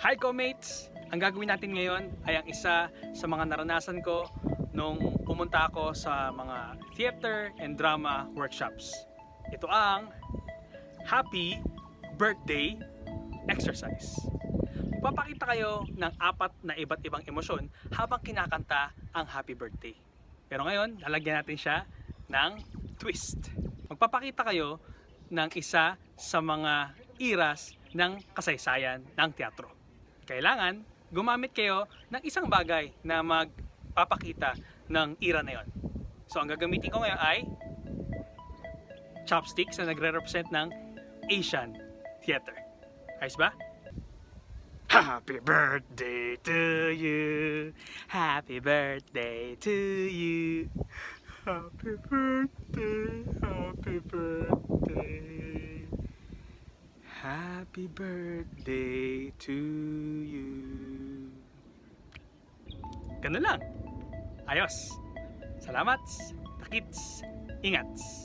Hi co-mates! Ang gagawin natin ngayon ay ang isa sa mga naranasan ko nung pumunta ako sa mga theater and drama workshops. Ito ang Happy Birthday Exercise. Papakita kayo ng apat na iba't ibang emosyon habang kinakanta ang Happy Birthday. Pero ngayon, lalagyan natin siya ng twist. Magpapakita kayo ng isa sa mga iras ng kasaysayan ng teatro. Kailangan gumamit kayo ng isang bagay na magpapakita ng ira na yon. So ang gagamitin ko ngayon ay chopsticks na nagre-represent ng Asian theater. Ayos ba? Happy birthday to you. Happy birthday to you. Happy birthday. Happy birthday. Happy birthday to you. Ganun lang. Ayos. Salamat. Takits. Ingats.